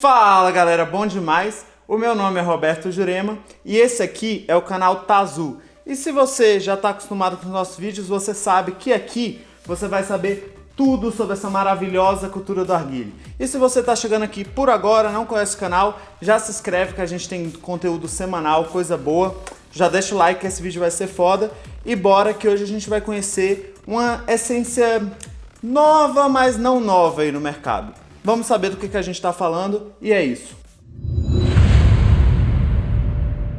Fala galera, bom demais? O meu nome é Roberto Jurema e esse aqui é o canal Tazu. E se você já está acostumado com os nossos vídeos, você sabe que aqui você vai saber tudo sobre essa maravilhosa cultura do arguilho. E se você está chegando aqui por agora, não conhece o canal, já se inscreve que a gente tem conteúdo semanal, coisa boa. Já deixa o like que esse vídeo vai ser foda. E bora que hoje a gente vai conhecer uma essência nova, mas não nova aí no mercado. Vamos saber do que, que a gente está falando e é isso.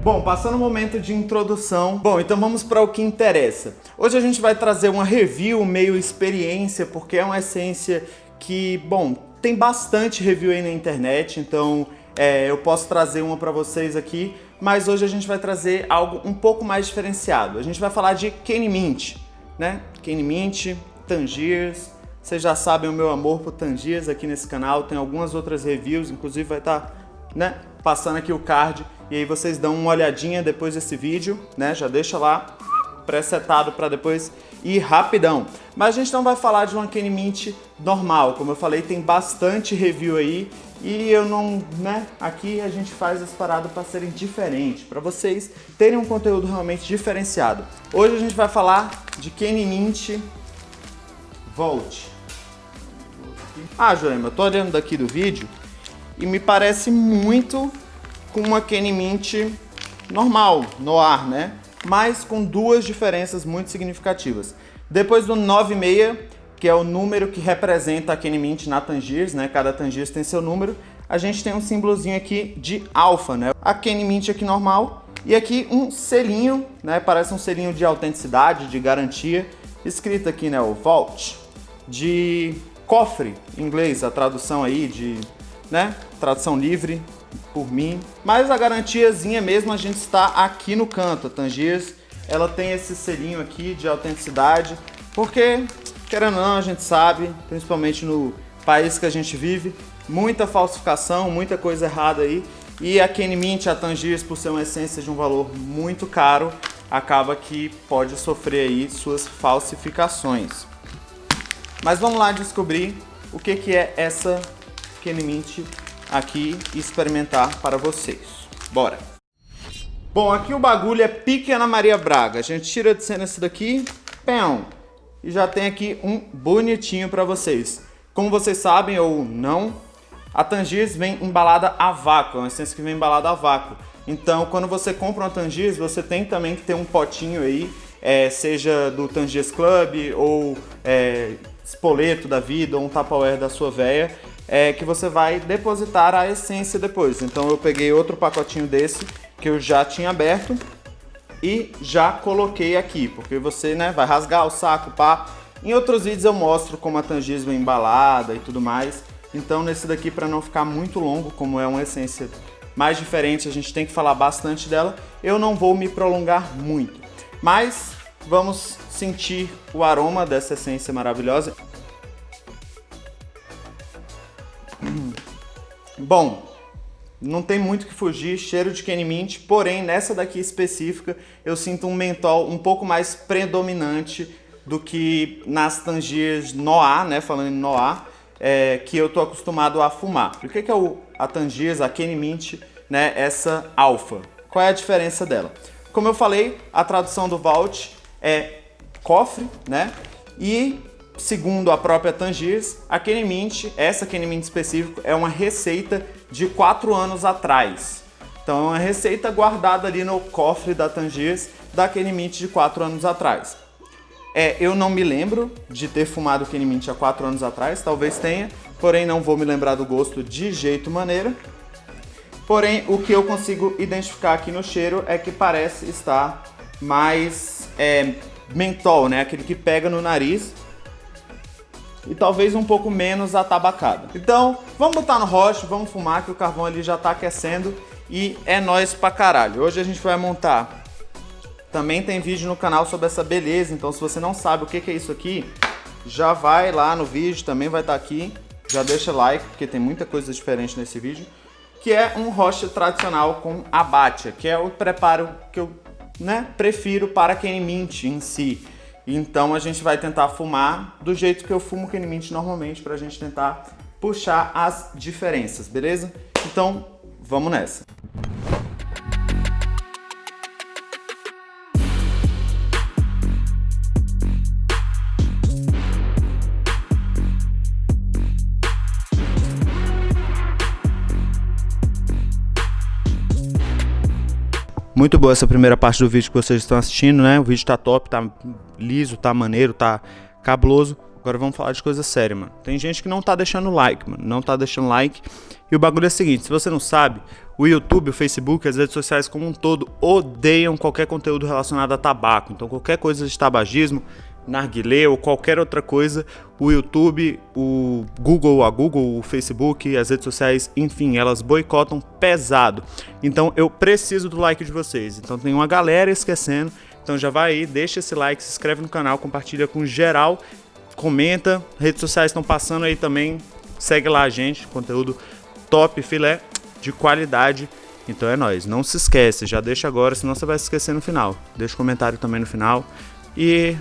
Bom, passando o momento de introdução, bom, então vamos para o que interessa. Hoje a gente vai trazer uma review meio experiência, porque é uma essência que, bom, tem bastante review aí na internet, então é, eu posso trazer uma para vocês aqui, mas hoje a gente vai trazer algo um pouco mais diferenciado. A gente vai falar de Kenny Mint, né? Kenny Mint, Tangiers, vocês já sabem o meu amor por Tangiers aqui nesse canal, tem algumas outras reviews, inclusive vai estar tá, né, passando aqui o card, e aí vocês dão uma olhadinha depois desse vídeo, né, já deixa lá pré-setado para depois ir rapidão. Mas a gente não vai falar de uma Kenny Mint normal, como eu falei, tem bastante review aí, e eu não, né, aqui a gente faz as paradas para serem diferentes, para vocês terem um conteúdo realmente diferenciado. Hoje a gente vai falar de Kenny Mint Volt. Ah, Joema, eu tô olhando daqui do vídeo e me parece muito com uma Kenny Mint normal, no ar, né? Mas com duas diferenças muito significativas. Depois do 96, que é o número que representa a Kenny Mint na Tangiers, né? Cada Tangiers tem seu número. A gente tem um símbolozinho aqui de alfa, né? A Kenny Mint aqui normal e aqui um selinho, né? Parece um selinho de autenticidade, de garantia, escrito aqui, né? O Vault de cofre, em inglês, a tradução aí de, né, tradução livre por mim. Mas a garantiazinha mesmo a gente está aqui no canto, a Tangiers, ela tem esse selinho aqui de autenticidade, porque, querendo ou não, a gente sabe, principalmente no país que a gente vive, muita falsificação, muita coisa errada aí, e a Kenny Mint, a Tangiers, por ser uma essência de um valor muito caro, acaba que pode sofrer aí suas falsificações. Mas vamos lá descobrir o que, que é essa Kenny Mint aqui e experimentar para vocês. Bora! Bom, aqui o bagulho é pique Ana Maria Braga. A gente tira de cena esse daqui, pão, e já tem aqui um bonitinho para vocês. Como vocês sabem ou não, a Tangiers vem embalada a vácuo, é uma essência que vem embalada a vácuo. Então, quando você compra uma Tangiers, você tem também que ter um potinho aí, é, seja do Tangiers Club ou é, espoleto da vida ou um Tupperware da sua veia, é que você vai depositar a essência depois. Então eu peguei outro pacotinho desse que eu já tinha aberto e já coloquei aqui, porque você né, vai rasgar o saco, pá. Em outros vídeos eu mostro como a tangismo é embalada e tudo mais. Então nesse daqui, para não ficar muito longo, como é uma essência mais diferente, a gente tem que falar bastante dela, eu não vou me prolongar muito. Mas vamos sentir o aroma dessa essência maravilhosa. Bom, não tem muito que fugir, cheiro de Kenny Mint, porém nessa daqui específica eu sinto um mentol um pouco mais predominante do que nas Tangiers Noir, né, falando em Noir, é, que eu tô acostumado a fumar. O que é o, a Tangiers, a Kenny Mint, né, essa Alpha? Qual é a diferença dela? Como eu falei, a tradução do Vault é cofre, né? E segundo a própria Tangiers, a Kenny Mint, essa Kenny Mint específico, é uma receita de 4 anos atrás. Então é uma receita guardada ali no cofre da Tangiers da Kenny Mint de 4 anos atrás. É, eu não me lembro de ter fumado Kenny Mint há 4 anos atrás, talvez tenha, porém não vou me lembrar do gosto de jeito maneira. Porém, o que eu consigo identificar aqui no cheiro é que parece estar mais é, mentol, né? Aquele que pega no nariz e talvez um pouco menos atabacada. Então, vamos botar no roche, vamos fumar que o carvão ali já tá aquecendo e é nóis pra caralho. Hoje a gente vai montar, também tem vídeo no canal sobre essa beleza, então se você não sabe o que, é isso aqui, já vai lá no vídeo, também vai estar tá aqui, já deixa like, porque tem muita coisa diferente nesse vídeo, que é um roche tradicional com abate, que é o preparo que eu né, prefiro para quem mint em si. Então a gente vai tentar fumar do jeito que eu fumo Kenny Mint normalmente para a gente tentar puxar as diferenças, beleza? Então, vamos nessa. Muito boa essa primeira parte do vídeo que vocês estão assistindo, né? O vídeo tá top, tá liso, tá maneiro, tá cabuloso. Agora vamos falar de coisa séria, mano. Tem gente que não tá deixando like, mano. Não tá deixando like. E o bagulho é o seguinte, se você não sabe, o YouTube, o Facebook, as redes sociais como um todo odeiam qualquer conteúdo relacionado a tabaco. Então qualquer coisa de tabagismo, narguilé ou qualquer outra coisa, o YouTube, o Google, a Google, o Facebook, as redes sociais, enfim, elas boicotam pesado. Então eu preciso do like de vocês. Então tem uma galera esquecendo. Então já vai aí, deixa esse like, se inscreve no canal, compartilha com geral, comenta. Redes sociais estão passando aí também. Segue lá a gente, conteúdo top, filé de qualidade. Então é nóis, não se esquece, já deixa agora, senão você vai se esquecer no final. Deixa um comentário também no final. E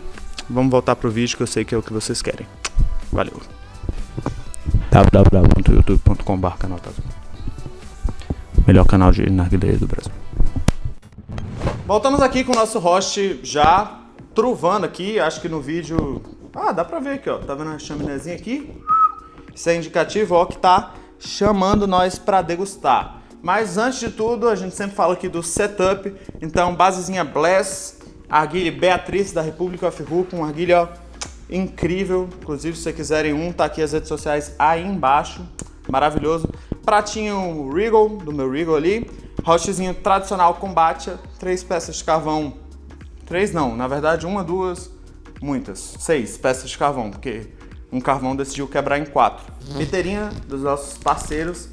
Vamos voltar pro vídeo que eu sei que é o que vocês querem. Valeu. www.youtube.com.br canal Melhor canal de narguilé do Brasil. Voltamos aqui com o nosso host já truvando aqui. Acho que no vídeo... Ah, dá pra ver aqui, ó. Tá vendo a chaminézinha aqui? Isso é indicativo, ó, que tá chamando nós pra degustar. Mas antes de tudo, a gente sempre fala aqui do setup. Então, basezinha Bless, Arguilha Beatriz da República Hook, um arguilha incrível. Inclusive, se vocês quiserem um, tá aqui as redes sociais aí embaixo. Maravilhoso. Pratinho Regal, do meu Regal ali. Rochezinho tradicional combate, três peças de carvão. Três não, na verdade uma, duas, muitas. Seis peças de carvão, porque um carvão decidiu quebrar em quatro. Liteirinha dos nossos parceiros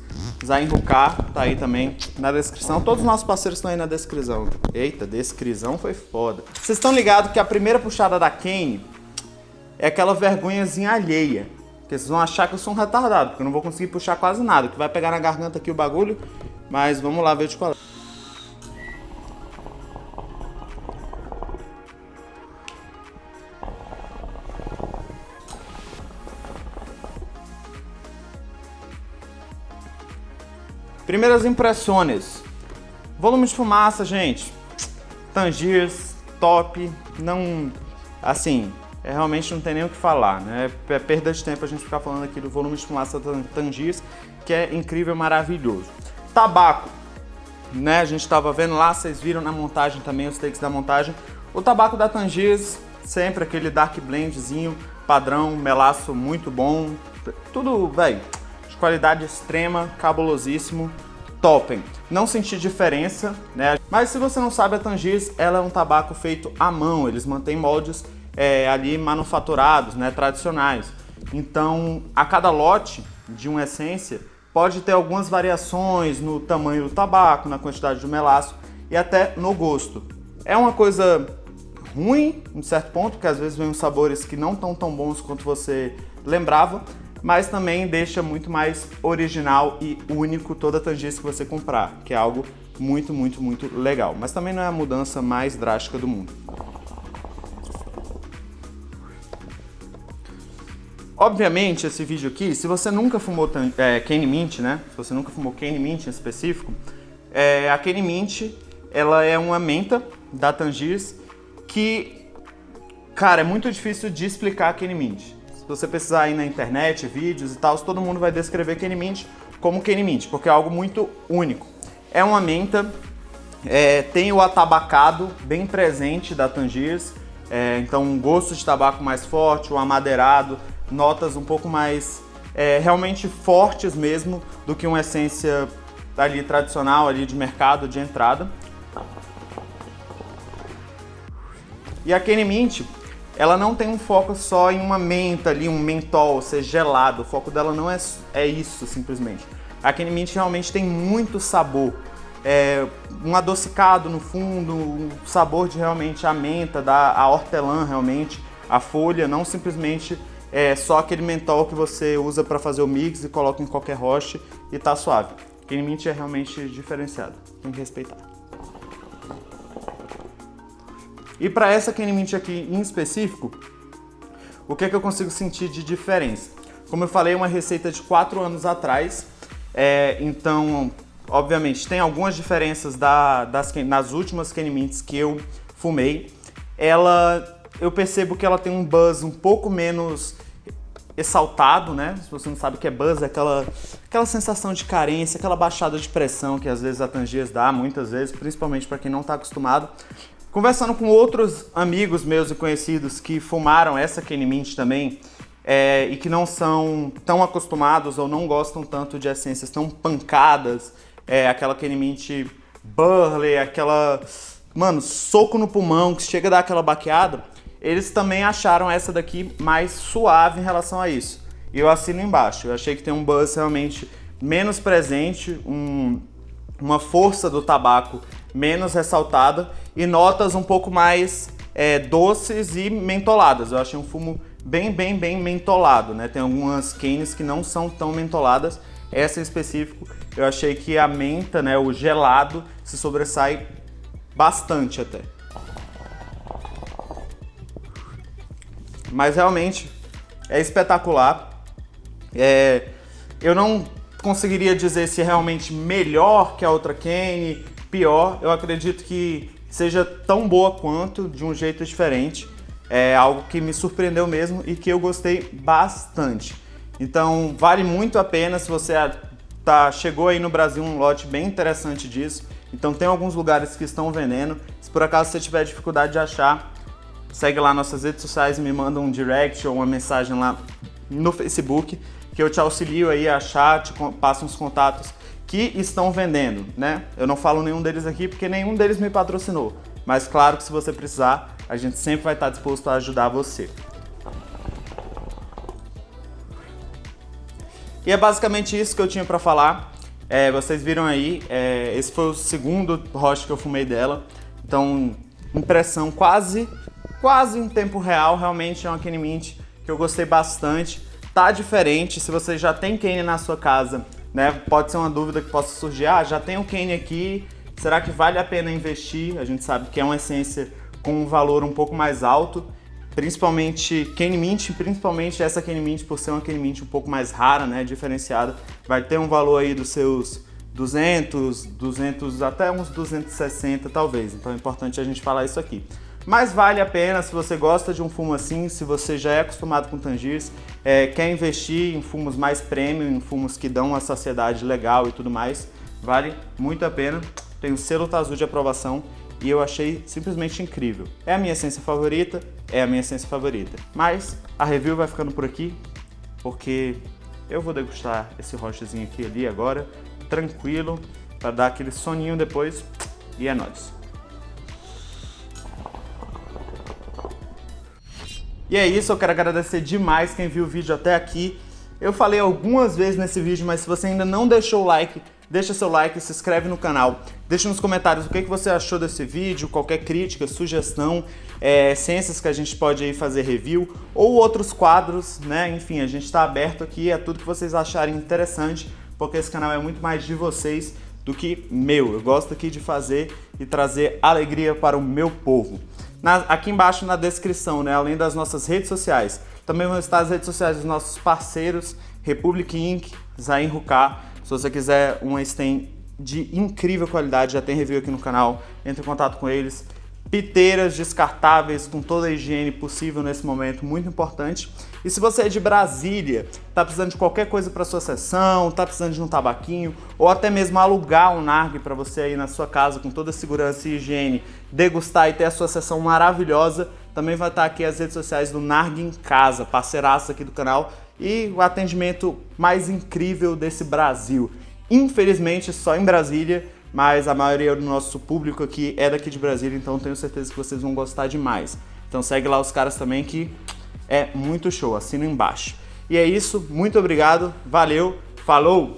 Zain Ruká tá aí também na descrição. Todos os nossos parceiros estão aí na descrição. Eita, descrição foi foda. Vocês estão ligados que a primeira puxada da Kane é aquela vergonhazinha alheia. Porque vocês vão achar que eu sou um retardado, porque eu não vou conseguir puxar quase nada. Que vai pegar na garganta aqui o bagulho. Mas vamos lá ver de qual é. Primeiras impressões. Volume de fumaça, gente. Tangiers, top. Não... Assim, é, realmente não tem nem o que falar, né? É perda de tempo a gente ficar falando aqui do volume de fumaça Tangiers, que é incrível, maravilhoso. Tabaco, né? A gente estava vendo lá, vocês viram na montagem também, os takes da montagem. O tabaco da Tangiers, sempre aquele dark blendzinho, padrão, melaço muito bom. Tudo, velho, qualidade extrema, cabulosíssimo, topem. Não senti diferença, né? Mas se você não sabe, a Tangiers, ela é um tabaco feito à mão, eles mantêm moldes é, ali manufaturados, né, tradicionais. Então, a cada lote de uma essência pode ter algumas variações no tamanho do tabaco, na quantidade de melaço e até no gosto. É uma coisa ruim, em certo ponto, porque às vezes vem uns sabores que não estão tão bons quanto você lembrava, mas também deixa muito mais original e único toda a tangência que você comprar, que é algo muito, muito, muito legal. Mas também não é a mudança mais drástica do mundo. Obviamente, esse vídeo aqui, se você nunca fumou é, Mint, né? Se você nunca fumou Cane Mint em específico, é, a Cane Mint, ela é uma menta da Tangiers que, cara, é muito difícil de explicar a Cane Mint. Se você precisar aí na internet, vídeos e tal, todo mundo vai descrever Kenny Mint como Kenny Mint, porque é algo muito único. É uma menta, é, tem o atabacado bem presente da Tangiers, é, então um gosto de tabaco mais forte, o amadeirado, notas um pouco mais é, realmente fortes mesmo do que uma essência ali tradicional ali de mercado de entrada. E a Kenny Mint, ela não tem um foco só em uma menta ali, um mentol, ser gelado. O foco dela não é, é isso, simplesmente. A Kenny Mint realmente tem muito sabor. É, um adocicado no fundo, um sabor de realmente a menta, da, a hortelã realmente, a folha, não simplesmente é, só aquele mentol que você usa para fazer o mix e coloca em qualquer roche e tá suave. Kenny Mint é realmente diferenciado, tem que respeitar. E para essa Kenny Mint aqui em específico, o que é que eu consigo sentir de diferença? Como eu falei, é uma receita de 4 anos atrás, É, então, obviamente, tem algumas diferenças da, das, nas últimas Kenny Mints que eu fumei. Ela, eu percebo que ela tem um buzz um pouco menos exaltado, né? Se você não sabe o que é buzz, é aquela, aquela sensação de carência, aquela baixada de pressão que às vezes a Tangiers dá, muitas vezes, principalmente para quem não está acostumado. Conversando com outros amigos meus e conhecidos que fumaram essa Kenny Mint também, é, e que não são tão acostumados ou não gostam tanto de essências tão pancadas, é, aquela Kenny Mint Burley, aquela, mano, soco no pulmão que chega a dar aquela baqueada, eles também acharam essa daqui mais suave em relação a isso. E eu assino embaixo, eu achei que tem um buzz realmente menos presente, um, uma força do tabaco menos ressaltada e notas um pouco mais é, doces e mentoladas. Eu achei um fumo bem, bem, bem mentolado, né? Tem algumas canes que não são tão mentoladas, essa em específico eu achei que a menta, né, o gelado, se sobressai bastante até. Mas realmente é espetacular. É, eu não conseguiria dizer se é realmente melhor que a outra Kane, pior. Eu acredito que seja tão boa quanto, de um jeito diferente. É algo que me surpreendeu mesmo e que eu gostei bastante. Então vale muito a pena se você tá, chegou aí no Brasil um lote bem interessante disso. Então tem alguns lugares que estão vendendo. Se por acaso você tiver dificuldade de achar, segue lá nossas redes sociais me manda um direct ou uma mensagem lá no Facebook que eu te auxilio aí a achar, te passo uns contatos que estão vendendo, né? Eu não falo nenhum deles aqui porque nenhum deles me patrocinou. Mas claro que se você precisar, a gente sempre vai estar disposto a ajudar você. E é basicamente isso que eu tinha para falar. É, vocês viram aí, é, esse foi o segundo roche que eu fumei dela. Então, impressão quase, quase em tempo real. Realmente é uma Kenny Mint que eu gostei bastante. Tá diferente, se você já tem Kenny na sua casa, né? Pode ser uma dúvida que possa surgir. Ah, já tem o Kenny aqui, será que vale a pena investir? A gente sabe que é uma essência com um valor um pouco mais alto principalmente Kenny Mint, principalmente essa Kenny Mint, por ser uma Kenny Mint um pouco mais rara, né, diferenciada, vai ter um valor aí dos seus 200, 200, até uns 260 talvez, então é importante a gente falar isso aqui. Mas vale a pena se você gosta de um fumo assim, se você já é acostumado com Tangiers, é, quer investir em fumos mais premium, em fumos que dão uma saciedade legal e tudo mais, vale muito a pena. Tem o selo Tazu de aprovação e eu achei simplesmente incrível. É a minha essência favorita, é a minha essência favorita. Mas a review vai ficando por aqui, porque eu vou degustar esse rochezinho aqui ali agora, tranquilo, para dar aquele soninho depois, e é nóis. E é isso, eu quero agradecer demais quem viu o vídeo até aqui. Eu falei algumas vezes nesse vídeo, mas se você ainda não deixou o like, deixa seu like, se inscreve no canal, deixa nos comentários o que, você achou desse vídeo, qualquer crítica, sugestão, é, ciências que a gente pode aí fazer review ou outros quadros, né? Enfim, a gente está aberto aqui a tudo que vocês acharem interessante, porque esse canal é muito mais de vocês do que meu. Eu gosto aqui de fazer e trazer alegria para o meu povo. Na, aqui embaixo na descrição, né, além das nossas redes sociais, também vão estar as redes sociais dos nossos parceiros, Republic Inc., Zain Ruká, se você quiser uma stem de incrível qualidade, já tem review aqui no canal, entre em contato com eles. Piteiras descartáveis com toda a higiene possível nesse momento, muito importante. E se você é de Brasília, tá precisando de qualquer coisa para sua sessão, tá precisando de um tabaquinho, ou até mesmo alugar um narg para você aí na sua casa com toda a segurança e higiene, degustar e ter a sua sessão maravilhosa, também vai estar aqui as redes sociais do Narg em Casa, parceiraço aqui do canal, e o atendimento mais incrível desse Brasil. Infelizmente só em Brasília, mas a maioria do nosso público aqui é daqui de Brasília, então tenho certeza que vocês vão gostar demais. Então segue lá os caras também que é muito show, assina embaixo. E é isso, muito obrigado, valeu, falou!